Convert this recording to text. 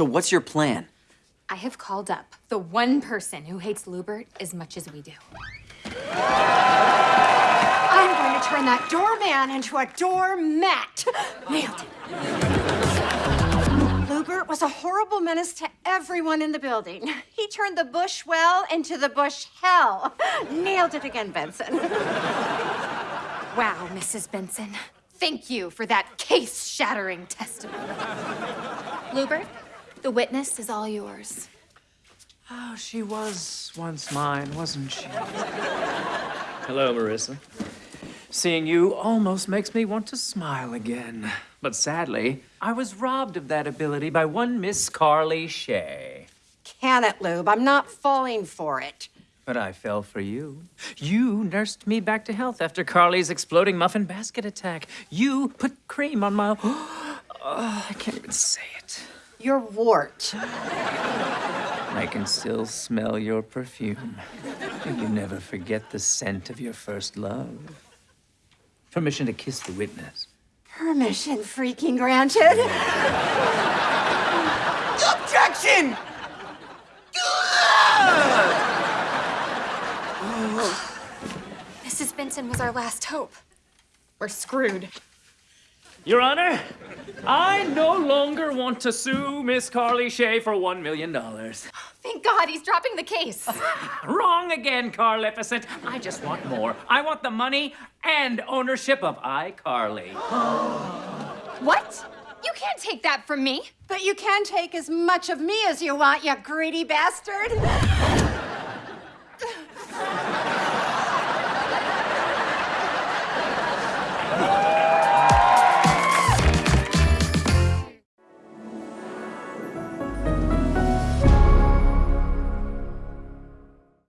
So what's your plan? I have called up the one person who hates Lewbert as much as we do. I'm going to turn that doorman into a doormat. Nailed it. Lewbert was a horrible menace to everyone in the building. He turned the Bushwell into the bush hell. Nailed it again, Benson. Wow, Mrs. Benson. Thank you for that case-shattering testimony. Lewbert, the witness is all yours. Oh, she was once mine, wasn't she? Hello, Marissa. Seeing you almost makes me want to smile again. But sadly, I was robbed of that ability by one Miss Carly Shay. Can it, Lube? I'm not falling for it. But I fell for you. You nursed me back to health after Carly's exploding muffin basket attack. You put cream on my. Oh, I can't even say it. Your wart. I can still smell your perfume. You never forget the scent of your first love. Permission to kiss the witness. Permission freaking granted. Objection! Mrs. Benson was our last hope. We're screwed. Your Honor, I no longer want to sue Miss Carly Shay for one million dollars. Thank God he's dropping the case. Wrong again, Carlificent. I just want more. I want the money and ownership of iCarly. what? You can't take that from me. But you can take as much of me as you want, you greedy bastard.